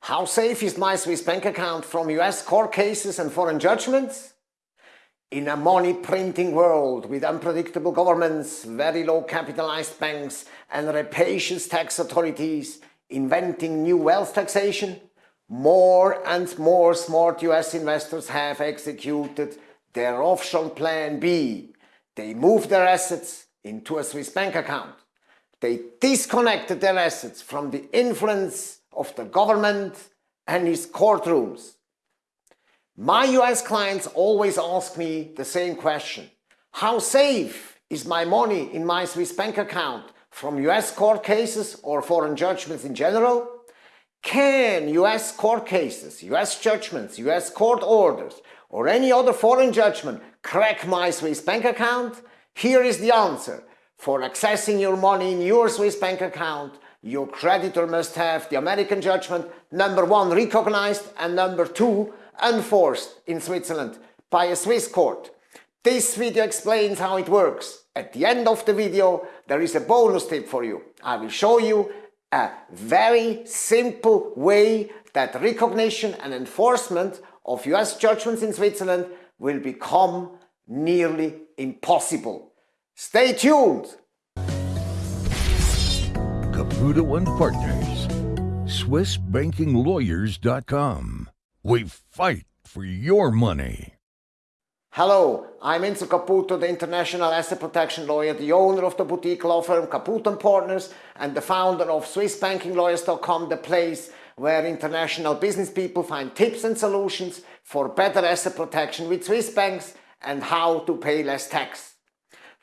How safe is my Swiss bank account from US court cases and foreign judgments? In a money printing world with unpredictable governments, very low capitalized banks and rapacious tax authorities inventing new wealth taxation, more and more smart US investors have executed their offshore plan B. They moved their assets into a Swiss bank account. They disconnected their assets from the influence of the government and its courtrooms. My US clients always ask me the same question. How safe is my money in my Swiss bank account from US court cases or foreign judgments in general? Can US court cases, US judgments, US court orders or any other foreign judgment crack my Swiss bank account? Here is the answer. For accessing your money in your Swiss bank account, your creditor must have the American judgment number one recognized and number two enforced in Switzerland by a Swiss court. This video explains how it works. At the end of the video there is a bonus tip for you. I will show you a very simple way that recognition and enforcement of US judgments in Switzerland will become nearly impossible. Stay tuned! Caputo and Partners, SwissBankingLawyers.com. We fight for your money. Hello, I'm Enzo Caputo, the international asset protection lawyer, the owner of the boutique law firm Caputo and Partners, and the founder of SwissBankingLawyers.com, the place where international business people find tips and solutions for better asset protection with Swiss banks and how to pay less tax.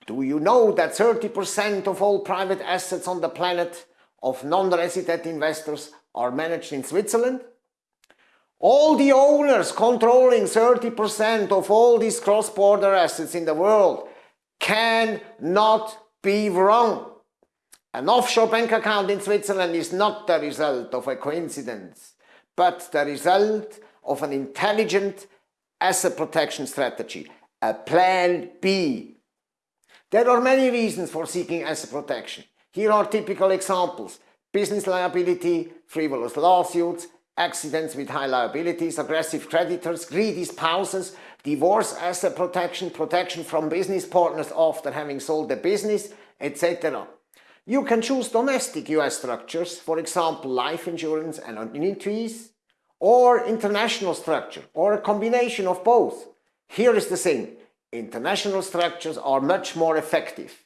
Do you know that 30% of all private assets on the planet of non-resident investors are managed in Switzerland? All the owners controlling 30% of all these cross-border assets in the world cannot be wrong. An offshore bank account in Switzerland is not the result of a coincidence, but the result of an intelligent asset protection strategy, a plan B there are many reasons for seeking asset protection. Here are typical examples. Business liability, frivolous lawsuits, accidents with high liabilities, aggressive creditors, greedy spouses, divorce asset protection, protection from business partners after having sold the business, etc. You can choose domestic US structures, for example life insurance and annuities, or international structure, or a combination of both. Here is the thing, International structures are much more effective.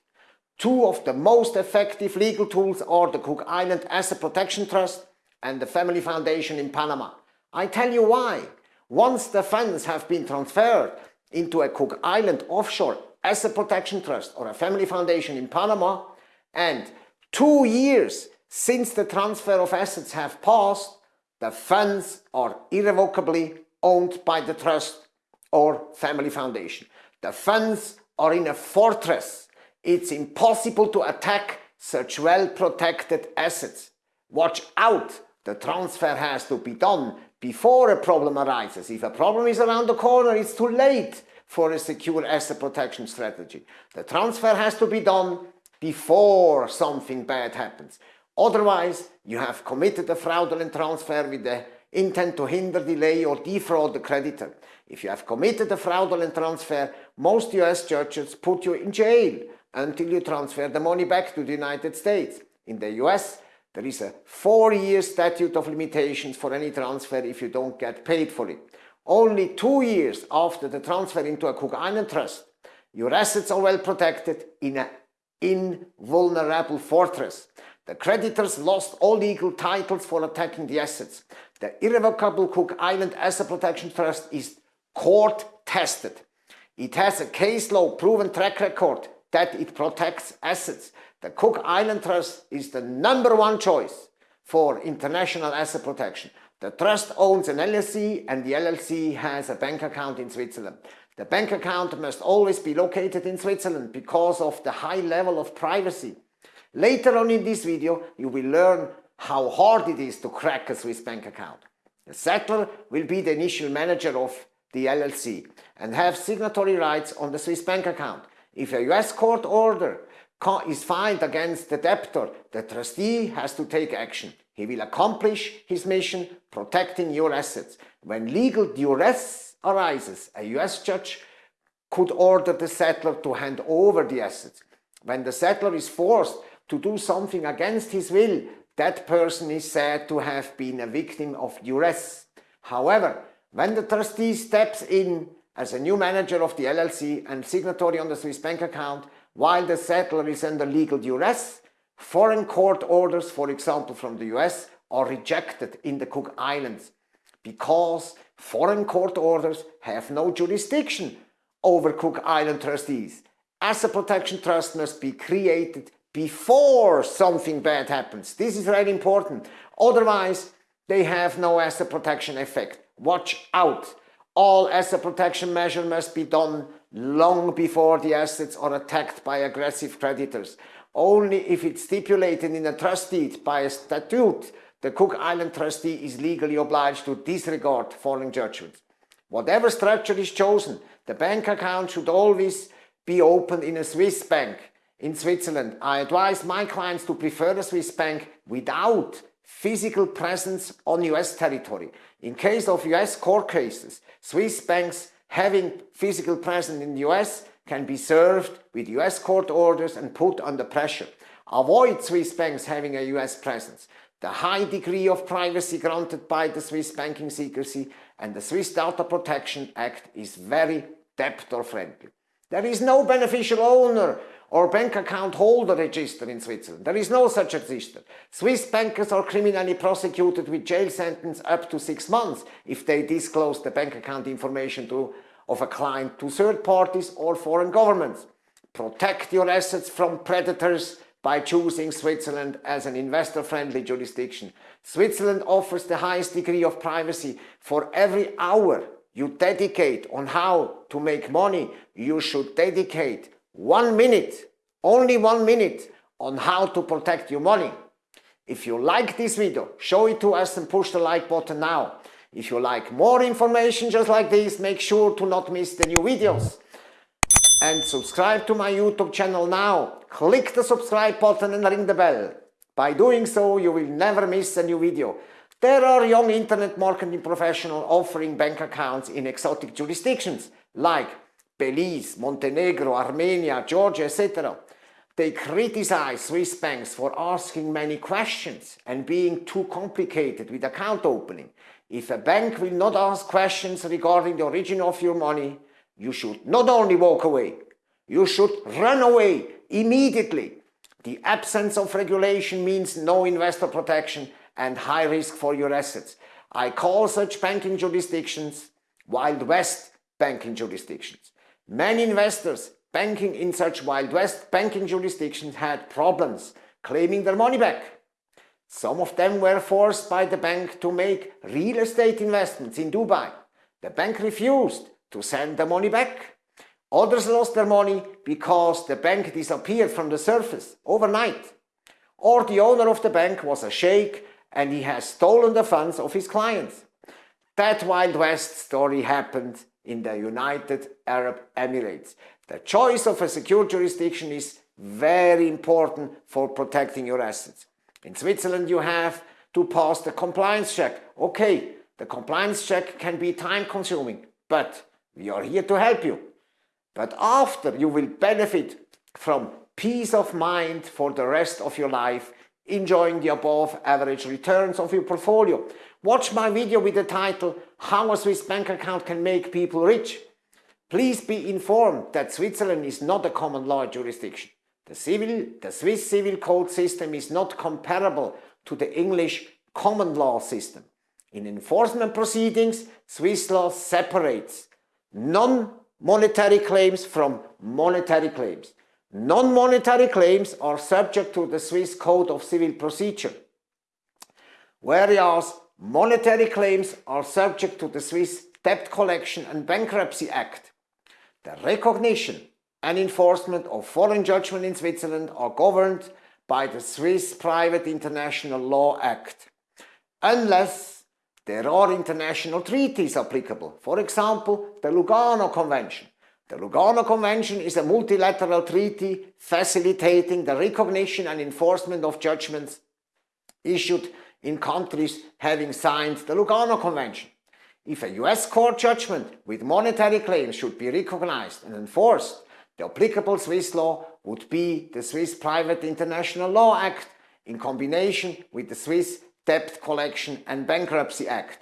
Two of the most effective legal tools are the Cook Island Asset Protection Trust and the Family Foundation in Panama. I tell you why. Once the funds have been transferred into a Cook Island offshore asset protection trust or a family foundation in Panama and two years since the transfer of assets have passed, the funds are irrevocably owned by the trust or family foundation. The funds are in a fortress. It's impossible to attack such well-protected assets. Watch out! The transfer has to be done before a problem arises. If a problem is around the corner, it's too late for a secure asset protection strategy. The transfer has to be done before something bad happens. Otherwise, you have committed a fraudulent transfer with the intent to hinder, delay or defraud the creditor. If you have committed a fraudulent transfer, most US judges put you in jail until you transfer the money back to the United States. In the US, there is a four-year statute of limitations for any transfer if you don't get paid for it. Only two years after the transfer into a Cook Island trust, your assets are well protected in an invulnerable fortress. The creditors lost all legal titles for attacking the assets. The irrevocable Cook Island Asset Protection Trust is court tested. It has a case law proven track record that it protects assets. The Cook Island Trust is the number one choice for international asset protection. The trust owns an LLC and the LLC has a bank account in Switzerland. The bank account must always be located in Switzerland because of the high level of privacy. Later on in this video you will learn how hard it is to crack a Swiss bank account. The settlor will be the initial manager of the LLC, and have signatory rights on the Swiss bank account. If a US court order is filed against the debtor, the trustee has to take action. He will accomplish his mission protecting your assets. When legal duress arises, a US judge could order the settlor to hand over the assets. When the settlor is forced to do something against his will, that person is said to have been a victim of duress. However, when the trustee steps in as a new manager of the LLC and signatory on the Swiss bank account, while the settlor is under legal duress, foreign court orders, for example from the US, are rejected in the Cook Islands because foreign court orders have no jurisdiction over Cook Island trustees. Asset protection trust must be created before something bad happens. This is very important. Otherwise, they have no asset protection effect. Watch out. All asset protection measures must be done long before the assets are attacked by aggressive creditors. Only if it's stipulated in a trust deed by a statute, the Cook Island trustee is legally obliged to disregard foreign judgments. Whatever structure is chosen, the bank account should always be opened in a Swiss bank in Switzerland. I advise my clients to prefer a Swiss bank without physical presence on US territory. In case of US court cases, Swiss banks having physical presence in the US can be served with US court orders and put under pressure. Avoid Swiss banks having a US presence. The high degree of privacy granted by the Swiss Banking Secrecy and the Swiss Data Protection Act is very debtor friendly. There is no beneficial owner or bank account holder register in Switzerland. There is no such register. Swiss bankers are criminally prosecuted with jail sentence up to six months if they disclose the bank account information to, of a client to third parties or foreign governments. Protect your assets from predators by choosing Switzerland as an investor-friendly jurisdiction. Switzerland offers the highest degree of privacy. For every hour you dedicate on how to make money, you should dedicate one minute, only one minute, on how to protect your money. If you like this video, show it to us and push the like button now. If you like more information just like this, make sure to not miss the new videos. And subscribe to my YouTube channel now. Click the subscribe button and ring the bell. By doing so, you will never miss a new video. There are young internet marketing professionals offering bank accounts in exotic jurisdictions like Belize, Montenegro, Armenia, Georgia, etc. They criticize Swiss banks for asking many questions and being too complicated with account opening. If a bank will not ask questions regarding the origin of your money, you should not only walk away, you should run away immediately. The absence of regulation means no investor protection and high risk for your assets. I call such banking jurisdictions Wild West banking jurisdictions. Many investors banking in such Wild West banking jurisdictions had problems claiming their money back. Some of them were forced by the bank to make real estate investments in Dubai. The bank refused to send the money back. Others lost their money because the bank disappeared from the surface overnight. Or the owner of the bank was a sheikh and he has stolen the funds of his clients. That Wild West story happened in the United Arab Emirates. The choice of a secure jurisdiction is very important for protecting your assets. In Switzerland you have to pass the compliance check. Okay, the compliance check can be time consuming, but we are here to help you. But after you will benefit from peace of mind for the rest of your life, enjoying the above average returns of your portfolio. Watch my video with the title How a Swiss bank account can make people rich. Please be informed that Switzerland is not a common law jurisdiction. The, civil, the Swiss civil code system is not comparable to the English common law system. In enforcement proceedings, Swiss law separates non-monetary claims from monetary claims. Non-monetary claims are subject to the Swiss Code of Civil Procedure, whereas Monetary claims are subject to the Swiss Debt Collection and Bankruptcy Act. The recognition and enforcement of foreign judgment in Switzerland are governed by the Swiss Private International Law Act, unless there are international treaties applicable, for example, the Lugano Convention. The Lugano Convention is a multilateral treaty facilitating the recognition and enforcement of judgments issued in countries having signed the Lugano Convention. If a US court judgment with monetary claims should be recognized and enforced, the applicable Swiss law would be the Swiss Private International Law Act in combination with the Swiss Debt Collection and Bankruptcy Act.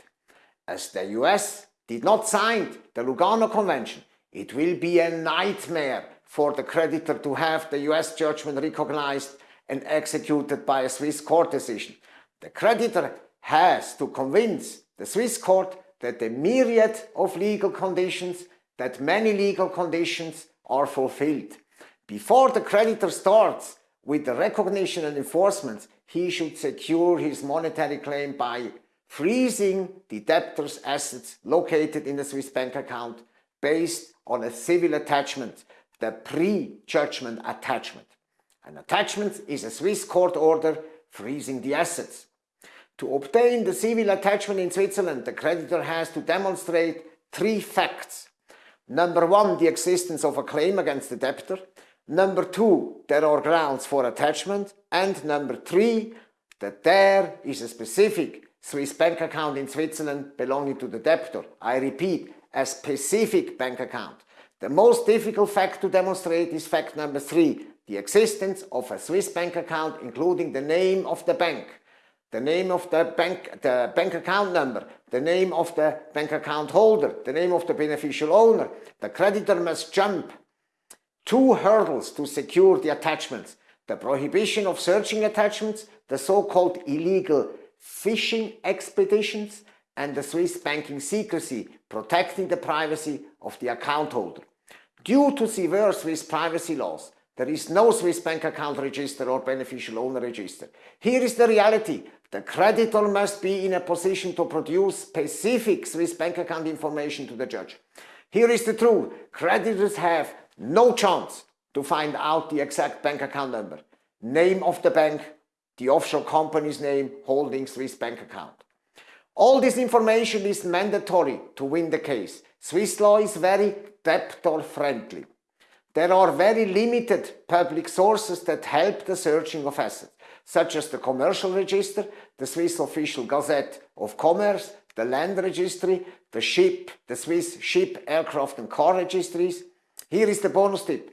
As the US did not sign the Lugano Convention, it will be a nightmare for the creditor to have the US judgment recognized and executed by a Swiss court decision. The creditor has to convince the Swiss court that the myriad of legal conditions, that many legal conditions are fulfilled. Before the creditor starts with the recognition and enforcement, he should secure his monetary claim by freezing the debtor's assets located in the Swiss bank account based on a civil attachment, the pre-judgment attachment. An attachment is a Swiss court order freezing the assets. To obtain the civil attachment in Switzerland, the creditor has to demonstrate three facts. Number one, the existence of a claim against the debtor. Number two, there are grounds for attachment. And number three, that there is a specific Swiss bank account in Switzerland belonging to the debtor. I repeat, a specific bank account. The most difficult fact to demonstrate is fact number three, the existence of a Swiss bank account including the name of the bank, the name of the bank, the bank account number, the name of the bank account holder, the name of the beneficial owner. The creditor must jump two hurdles to secure the attachments. The prohibition of searching attachments, the so-called illegal fishing expeditions, and the Swiss banking secrecy, protecting the privacy of the account holder. Due to severe Swiss privacy laws, there is no Swiss bank account register or beneficial owner register. Here is the reality. The creditor must be in a position to produce specific Swiss bank account information to the judge. Here is the truth. Creditors have no chance to find out the exact bank account number, name of the bank, the offshore company's name holding Swiss bank account. All this information is mandatory to win the case. Swiss law is very debtor friendly. There are very limited public sources that help the searching of assets, such as the Commercial Register, the Swiss Official Gazette of Commerce, the Land Registry, the SHIP, the Swiss Ship, Aircraft and Car Registries. Here is the bonus tip.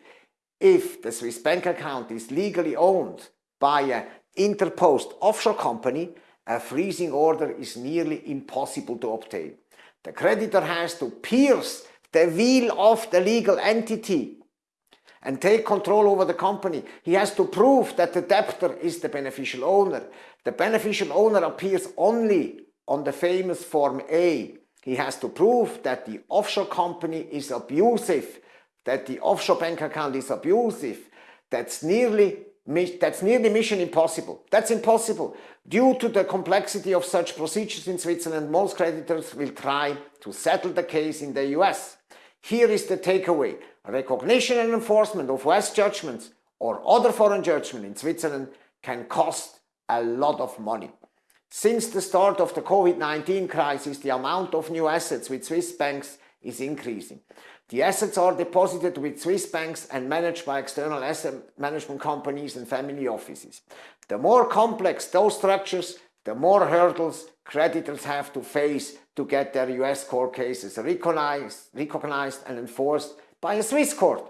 If the Swiss bank account is legally owned by an interposed offshore company, a freezing order is nearly impossible to obtain. The creditor has to pierce the veil of the legal entity and take control over the company. He has to prove that the debtor is the beneficial owner. The beneficial owner appears only on the famous Form A. He has to prove that the offshore company is abusive, that the offshore bank account is abusive. That's nearly, that's nearly mission impossible. That's impossible. Due to the complexity of such procedures in Switzerland, most creditors will try to settle the case in the US. Here is the takeaway. Recognition and enforcement of US judgments or other foreign judgment in Switzerland can cost a lot of money. Since the start of the COVID-19 crisis, the amount of new assets with Swiss banks is increasing. The assets are deposited with Swiss banks and managed by external asset management companies and family offices. The more complex those structures, the more hurdles creditors have to face to get their US court cases recognized, recognized and enforced by a Swiss court.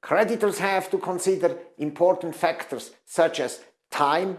Creditors have to consider important factors such as time,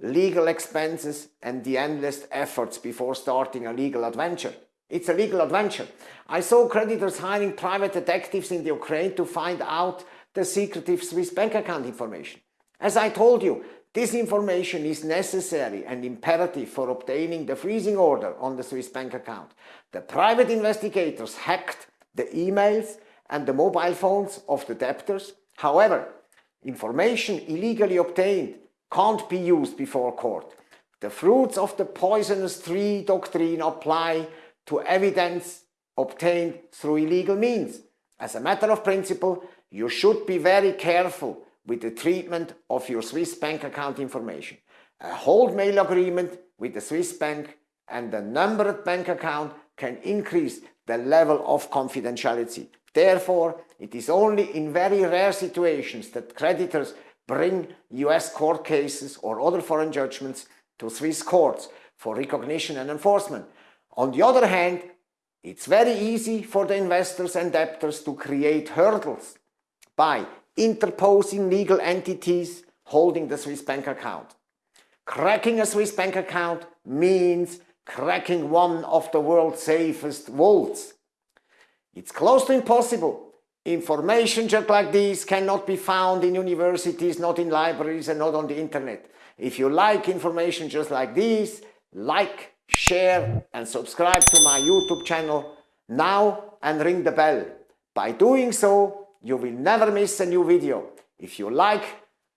legal expenses and the endless efforts before starting a legal adventure. It's a legal adventure. I saw creditors hiring private detectives in the Ukraine to find out the secretive Swiss bank account information. As I told you, this information is necessary and imperative for obtaining the freezing order on the Swiss bank account. The private investigators hacked the emails and the mobile phones of the debtors. However, information illegally obtained can't be used before court. The fruits of the poisonous tree doctrine apply to evidence obtained through illegal means. As a matter of principle, you should be very careful with the treatment of your Swiss bank account information. A hold mail agreement with the Swiss bank and the numbered bank account can increase the level of confidentiality. Therefore, it is only in very rare situations that creditors bring US court cases or other foreign judgments to Swiss courts for recognition and enforcement. On the other hand, it's very easy for the investors and debtors to create hurdles by interposing legal entities holding the Swiss bank account. Cracking a Swiss bank account means cracking one of the world's safest vaults. It's close to impossible. Information just like this cannot be found in universities, not in libraries and not on the internet. If you like information just like this, like, share and subscribe to my YouTube channel now and ring the bell. By doing so, you will never miss a new video. If you like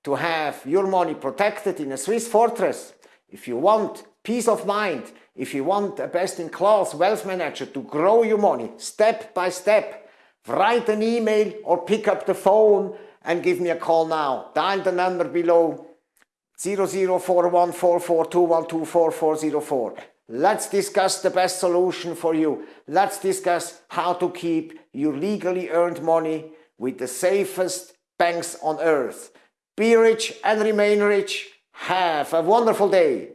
to have your money protected in a Swiss fortress, if you want peace of mind, if you want a best-in-class wealth manager to grow your money step by step, write an email or pick up the phone and give me a call now. Dial the number below 00414421244404. Let's discuss the best solution for you. Let's discuss how to keep your legally earned money with the safest banks on earth. Be rich and remain rich. Have a wonderful day.